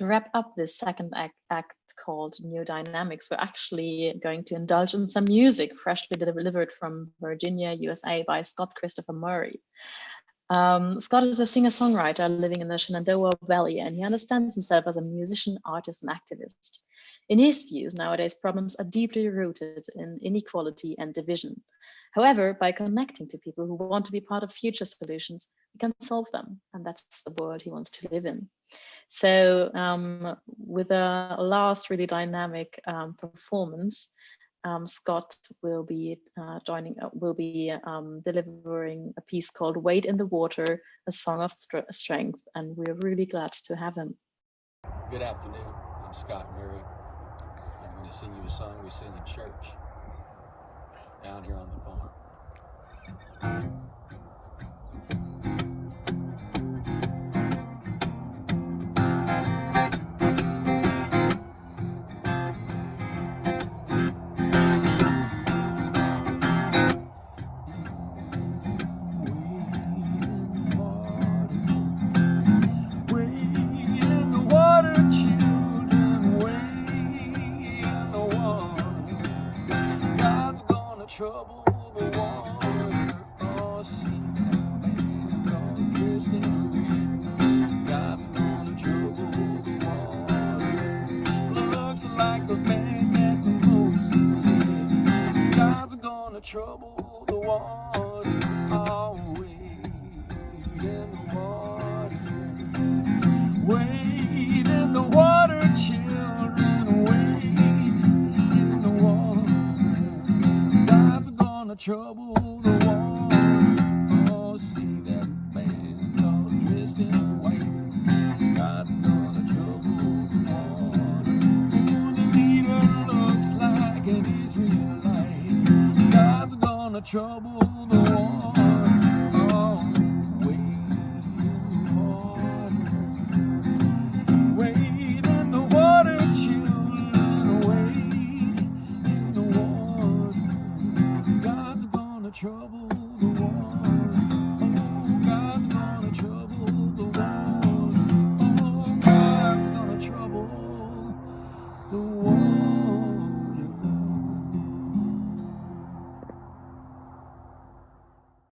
to wrap up this second act, act called New Dynamics, we're actually going to indulge in some music freshly delivered from Virginia, USA by Scott Christopher Murray. Um, Scott is a singer-songwriter living in the Shenandoah Valley, and he understands himself as a musician, artist, and activist. In his views, nowadays problems are deeply rooted in inequality and division. However, by connecting to people who want to be part of future solutions, we can solve them, and that's the world he wants to live in. So um, with a last really dynamic um, performance, um, Scott will be uh, joining, uh, will be um, delivering a piece called Wade in the Water, a song of strength, and we're really glad to have him. Good afternoon, I'm Scott Murray. I'm going to sing you a song we sing in church down here on the trouble the water or God's gonna trouble the water. Looks like the man Moses God's gonna trouble the water. Always in the water. Wade trouble the water. Oh, see that man all dressed in white. God's gonna trouble the water. Oh, the leader looks like an Israelite. God's gonna trouble the water. one.